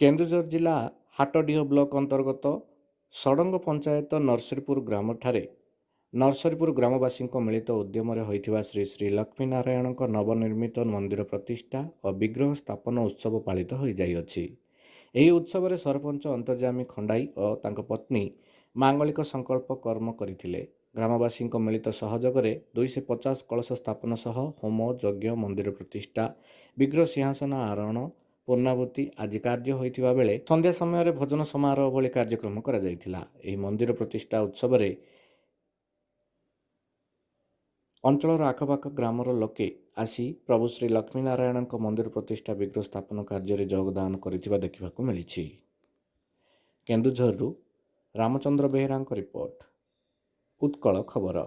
କେନ୍ଦୁଝର ଜିଲ୍ଲା ହାଟଡିହ ବ୍ଲକ ଅନ୍ତର୍ଗତ ଷଡ଼ଙ୍ଗ ପଞ୍ଚାୟତ ନରସିଂହପୁର ଗ୍ରାମଠାରେ ନରସରିପୁର ଗ୍ରାମବାସୀଙ୍କ ମିଳିତ ଉଦ୍ୟମରେ ହୋଇଥିବା ଶ୍ରୀ ଶ୍ରୀ ଲକ୍ଷ୍ମୀନାରାୟଣଙ୍କ ନବନିର୍ମିତ ମନ୍ଦିର ପ୍ରତିଷ୍ଠା ଓ ବିଗ୍ରହ ସ୍ଥାପନ ଉତ୍ସବ ପାଳିତ ହୋଇଯାଇଅଛି। ଏହି ଉତ୍ସବରେ ସରପଞ୍ଚ ଅନ୍ତର୍ଯାମୀ ଖଣ୍ଡାଇ ଓ ତାଙ୍କ ପତ୍ନୀ ମାଙ୍ଗଳିକ ସଂକଳ୍ପ କର୍ମ କରିଥିଲେ। ଗ୍ରାମବାସୀଙ୍କ ମିଳିତ ସହଯୋଗରେ ଦୁଇଶହ ପଚାଶ କଳସ ସ୍ଥାପନ ସହ ହୋମ ଯଜ୍ଞ ମନ୍ଦିର ପ୍ରତିଷ୍ଠା ବିଗ୍ରହ ସିଂହାସନ ଆରୋହଣ ପୂର୍ଣ୍ଣାବୃତ୍ତି ଆଜି କାର୍ଯ୍ୟ ହୋଇଥିବା ବେଳେ ସନ୍ଧ୍ୟା ସମୟରେ ଭୋଜନ ସମାରୋହ ଭଳି କାର୍ଯ୍ୟକ୍ରମ କରାଯାଇଥିଲା। ଏହି ମନ୍ଦିର ପ୍ରତିଷ୍ଠା ଉତ୍ସବରେ ଅଞ୍ଚଳର ଆଖପାଖ ଗ୍ରାମର ଲୋକେ ଆସି ପ୍ରଭୁ ଶ୍ରୀ ଲକ୍ଷ୍ମୀନାରାୟଣଙ୍କ ମନ୍ଦିର ପ୍ରତିଷ୍ଠା ବିଗ୍ରହ ସ୍ଥାପନ କାର୍ଯ୍ୟରେ ଯୋଗଦାନ କରିଥିବା ଦେଖିବାକୁ ମିଳିଛି। କେନ୍ଦୁଝରରୁ ରାମଚନ୍ଦ୍ର ବେହେରାଙ୍କ ରିପୋର୍ଟ ଉତ୍କଳ ଖବର।